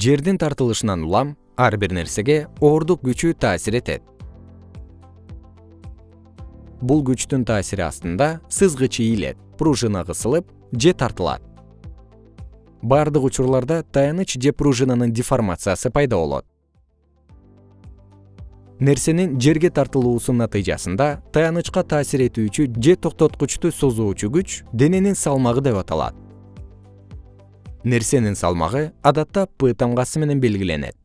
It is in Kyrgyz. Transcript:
жердин тартылышынан улам ар бир нерсеге оордук күчү таасир этет. Бул күчтүн таасири астында сызгыч ийилет пружина кысылып же тартылат. Баардык учурларда таяныч же пружинанын деформациясы пайда болот. Нерсенин жерге тартылуусу натыйжасында таянычка таасир этүүчү же токтоткучту созуучу күч дененин салмагы деп аталат нерсенин салмагы адатта п тамгасы менен белгиленет